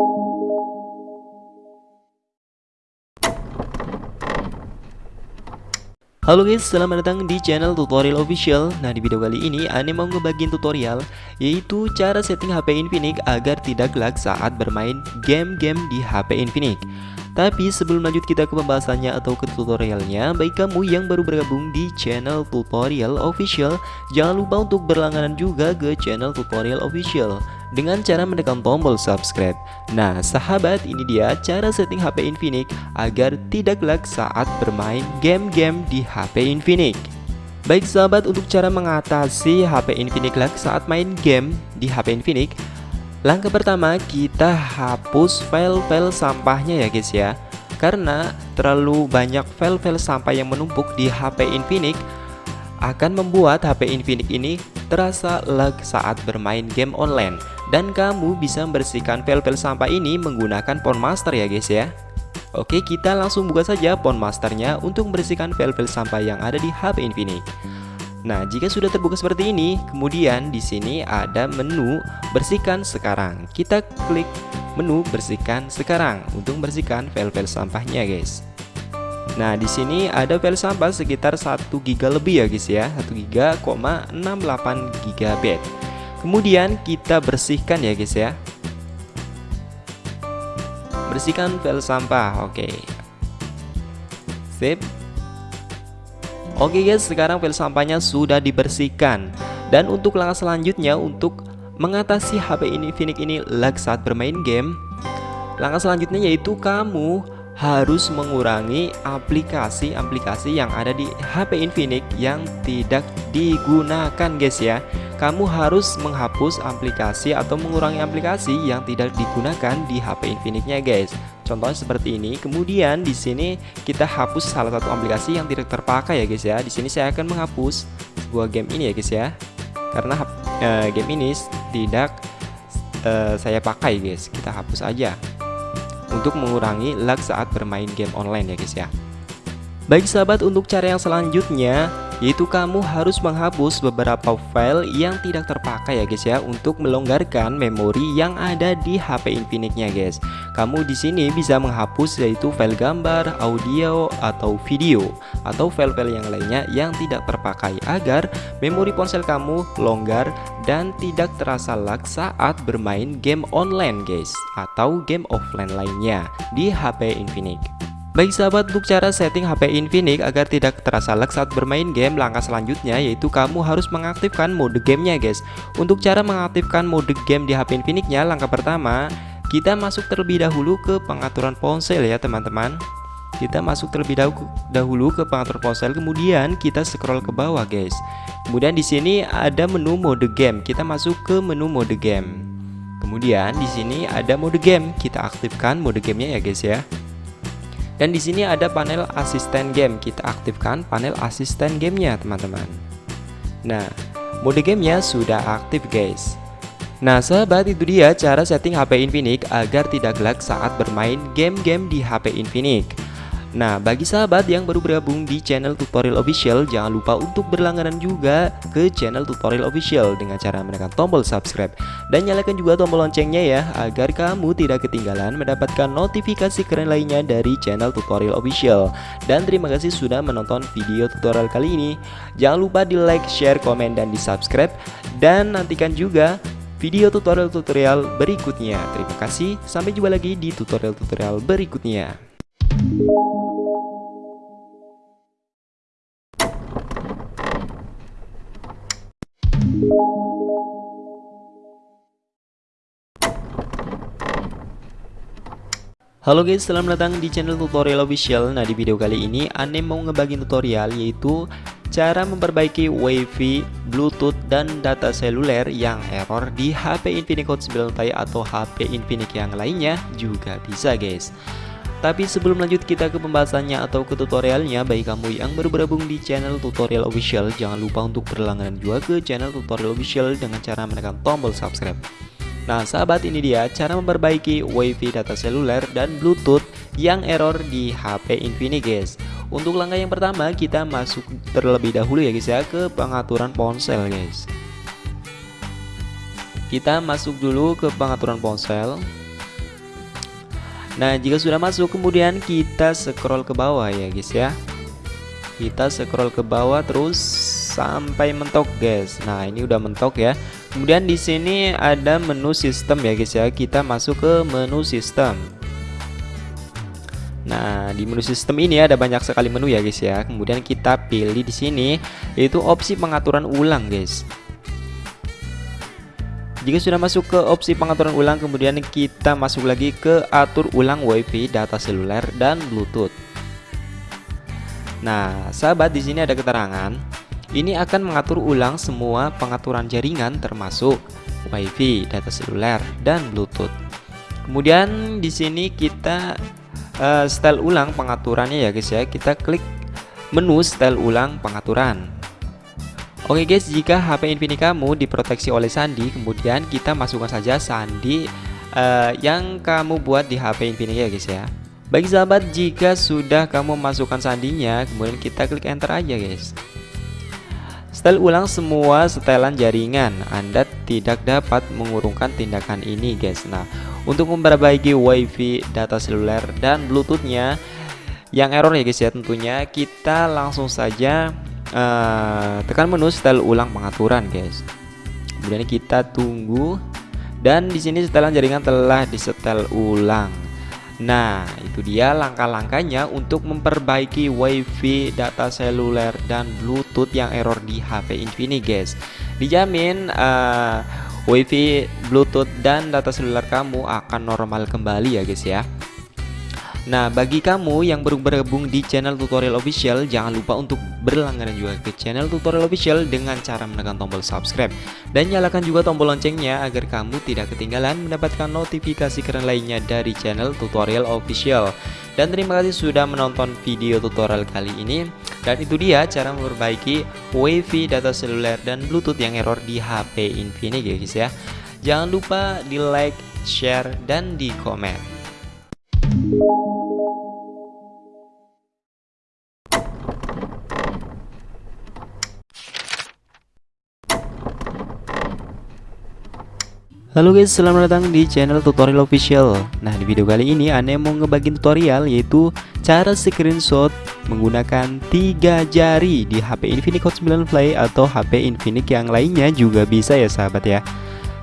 Halo guys, selamat datang di channel tutorial official. Nah di video kali ini Ane mau ngebagiin tutorial Yaitu cara setting HP Infinix agar tidak lag saat bermain game-game di HP Infinix. Tapi sebelum lanjut kita ke pembahasannya atau ke tutorialnya Baik kamu yang baru bergabung di channel tutorial official Jangan lupa untuk berlangganan juga ke channel tutorial official dengan cara menekan tombol subscribe. Nah, sahabat, ini dia cara setting HP Infinix agar tidak lag saat bermain game-game di HP Infinix. Baik sahabat, untuk cara mengatasi HP Infinix lag saat main game di HP Infinix, langkah pertama kita hapus file-file sampahnya ya guys ya. Karena terlalu banyak file-file sampah yang menumpuk di HP Infinix akan membuat HP Infinix ini terasa lag saat bermain game online. Dan kamu bisa membersihkan file-file sampah ini menggunakan Master ya guys ya. Oke kita langsung buka saja Masternya untuk membersihkan file-file sampah yang ada di HP Infinix. Nah jika sudah terbuka seperti ini kemudian di sini ada menu bersihkan sekarang. Kita klik menu bersihkan sekarang untuk membersihkan file-file sampahnya guys Nah, di sini ada file sampah sekitar 1 GB lebih ya guys ya, 1 GB, 68 GB. Kemudian kita bersihkan ya guys ya. Bersihkan file sampah Oke. Sip. Oke guys sekarang file sampahnya sudah dibersihkan. Dan untuk langkah selanjutnya untuk mengatasi HP ini Infinix ini lag saat bermain game Langkah selanjutnya yaitu kamu harus mengurangi aplikasi-aplikasi yang ada di HP Infinix yang tidak digunakan guys ya kamu harus menghapus aplikasi atau mengurangi aplikasi yang tidak digunakan di HP Infinix-nya guys. Contohnya seperti ini. Kemudian di sini kita hapus salah satu aplikasi yang tidak terpakai ya guys ya. Di sini saya akan menghapus sebuah game ini ya guys ya. Karena uh, game ini tidak uh, saya pakai guys. Kita hapus aja untuk mengurangi lag saat bermain game online ya guys ya. Baik sahabat untuk cara yang selanjutnya yaitu kamu harus menghapus beberapa file yang tidak terpakai ya guys ya untuk melonggarkan memori yang ada di HP Infinix-nya guys. Kamu di sini bisa menghapus yaitu file gambar, audio atau video atau file-file yang lainnya yang tidak terpakai agar memori ponsel kamu longgar dan tidak terasa lag saat bermain game online guys atau game offline lainnya di HP Infinix. Baik sahabat untuk cara setting HP Infinix agar tidak terasa lag saat bermain game Langkah selanjutnya yaitu kamu harus mengaktifkan mode gamenya guys. Untuk cara mengaktifkan mode game di HP Infinix-nya langkah pertama Kita masuk terlebih dahulu ke pengaturan ponsel ya teman-teman. Kita masuk terlebih dahulu ke pengaturan ponsel kemudian kita scroll ke bawah guys. Kemudian di sini ada menu mode game. Kita masuk ke menu mode game. Kemudian di sini ada mode game. Kita aktifkan mode gamenya ya guys ya dan di sini ada panel asisten game. Kita aktifkan panel asisten gamenya, teman-teman. Nah, mode gamenya sudah aktif, guys. Nah, sahabat, itu dia cara setting HP Infinix agar tidak lag saat bermain game-game di HP Infinix. Nah, bagi sahabat yang baru bergabung di channel tutorial official, jangan lupa untuk berlangganan juga ke channel tutorial official dengan cara menekan tombol subscribe dan nyalakan juga tombol loncengnya ya agar kamu tidak ketinggalan mendapatkan notifikasi keren lainnya dari channel tutorial official. Dan terima kasih sudah menonton video tutorial kali ini. Jangan lupa di like, share, komen, dan di subscribe dan nantikan juga video tutorial-tutorial berikutnya. Terima kasih, sampai jumpa lagi di tutorial-tutorial berikutnya. Halo guys, selamat datang di channel tutorial official. Nah di video kali ini Ane mau ngebagi tutorial yaitu Cara memperbaiki wifi, bluetooth, dan data seluler yang error di HP Infinix Hot 9 Ti atau HP Infinix yang lainnya juga bisa guys tapi sebelum lanjut kita ke pembahasannya atau ke tutorialnya Bagi kamu yang baru bergabung di channel tutorial official Jangan lupa untuk berlangganan juga ke channel tutorial official Dengan cara menekan tombol subscribe. Nah sahabat ini dia cara memperbaiki wifi data seluler dan bluetooth yang error di HP Infinix guys. Untuk langkah yang pertama kita masuk terlebih dahulu ya guys ya ke pengaturan ponsel guys. Kita masuk dulu ke pengaturan ponsel Nah jika sudah masuk kemudian kita scroll ke bawah ya guys ya. Kita scroll ke bawah terus sampai mentok guys. Nah ini udah mentok ya. Kemudian di sini ada menu sistem ya guys ya. Kita masuk ke menu sistem. Nah, di menu sistem ini ada banyak sekali menu ya guys ya. Kemudian kita pilih di sini yaitu opsi pengaturan ulang guys. Jika sudah masuk ke opsi pengaturan ulang, kemudian kita masuk lagi ke atur ulang WiFi, data seluler, dan Bluetooth. Nah, sahabat di sini ada keterangan. Ini akan mengatur ulang semua pengaturan jaringan termasuk WiFi, data seluler, dan Bluetooth. Kemudian di sini kita uh, style ulang pengaturannya ya guys ya. Kita klik menu style ulang pengaturan. Oke guys, jika HP Infinix kamu diproteksi oleh sandi, kemudian kita masukkan saja sandi uh, yang kamu buat di HP Infinix ya guys ya. Bagi sahabat, jika sudah kamu masukkan sandinya, kemudian kita klik enter aja guys. Style ulang semua setelan jaringan. Anda tidak dapat mengurungkan tindakan ini guys. Nah, untuk memperbaiki WiFi, data seluler dan Bluetoothnya yang error ya guys ya tentunya kita langsung saja uh, tekan menu setel ulang pengaturan guys kemudian kita tunggu dan di sini setelan jaringan telah disetel ulang Nah, itu dia langkah-langkahnya untuk memperbaiki WiFi, data seluler, dan Bluetooth yang error di HP Infinix, guys. Dijamin uh, WiFi, Bluetooth, dan data seluler kamu akan normal kembali ya, guys ya. Nah, bagi kamu yang baru bergabung di channel tutorial official, jangan lupa untuk berlangganan juga ke channel tutorial official dengan cara menekan tombol subscribe dan nyalakan juga tombol loncengnya agar kamu tidak ketinggalan mendapatkan notifikasi keren lainnya dari channel tutorial official. Dan terima kasih sudah menonton video tutorial kali ini. Dan itu dia cara memperbaiki WiFi, data seluler, dan Bluetooth yang error di HP Infinix ya guys ya. Jangan lupa di like, share, dan di komen. Halo guys, selamat datang di channel tutorial official. Nah di video kali ini Ane mau ngebagiin tutorial yaitu Cara screenshot menggunakan tiga jari di HP Infinix Hot 9 Play atau HP Infinix yang lainnya juga bisa ya sahabat ya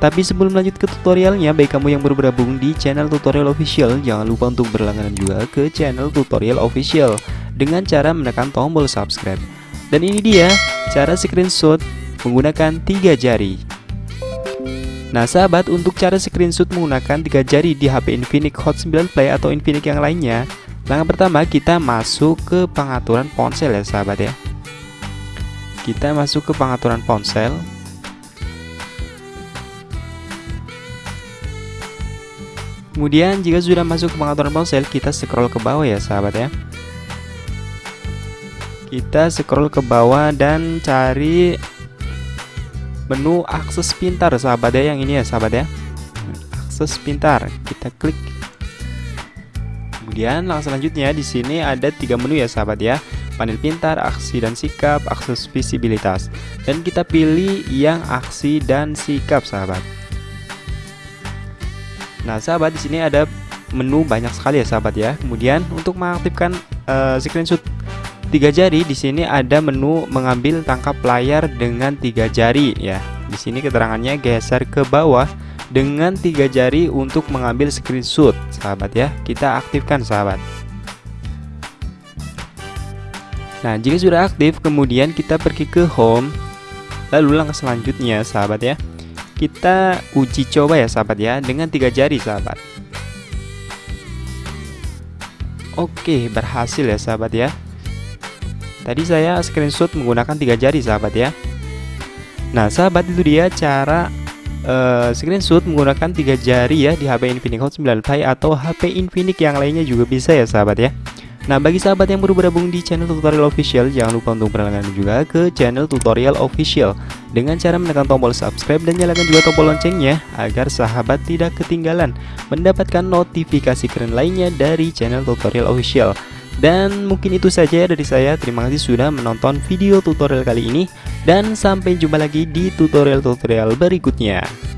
Tapi sebelum lanjut ke tutorialnya Baik kamu yang baru bergabung di channel tutorial official Jangan lupa untuk berlangganan juga ke channel tutorial official Dengan cara menekan tombol subscribe. Dan ini dia cara screenshot menggunakan tiga jari. Nah sahabat untuk cara screenshot menggunakan tiga jari di HP Infinix Hot 9 Play atau Infinix yang lainnya Langkah pertama kita masuk ke pengaturan ponsel ya sahabat ya. Kita masuk ke pengaturan ponsel Kemudian jika sudah masuk ke pengaturan ponsel kita scroll ke bawah ya sahabat ya. Kita scroll ke bawah dan cari menu akses pintar sahabat ya yang ini ya sahabat ya. Akses pintar kita klik. Kemudian langkah selanjutnya di sini ada tiga menu ya sahabat ya. Panel pintar aksi dan sikap akses visibilitas. Dan kita pilih yang aksi dan sikap sahabat nah sahabat di sini ada menu banyak sekali ya sahabat ya. Kemudian untuk mengaktifkan uh, screenshot tiga jari di sini ada menu mengambil tangkap layar dengan tiga jari ya. Di sini keterangannya geser ke bawah dengan tiga jari untuk mengambil screenshot sahabat ya. Kita aktifkan sahabat. Nah jika sudah aktif kemudian kita pergi ke home. Lalu langkah selanjutnya sahabat ya kita uji coba ya sahabat ya. Dengan tiga jari sahabat. Oke berhasil ya sahabat ya. Tadi saya screenshot menggunakan tiga jari sahabat ya. Nah sahabat itu dia cara uh, screenshot menggunakan tiga jari ya di HP Infinix Hot 9 Play atau HP Infinix yang lainnya juga bisa ya sahabat ya Nah bagi sahabat yang baru bergabung di channel tutorial official Jangan lupa untuk berlangganan juga ke channel tutorial official. Dengan cara menekan tombol subscribe dan nyalakan juga tombol loncengnya Agar sahabat tidak ketinggalan mendapatkan notifikasi keren lainnya dari channel tutorial official. Dan mungkin itu saja dari saya, terima kasih sudah menonton video tutorial kali ini. Dan sampai jumpa lagi di tutorial-tutorial berikutnya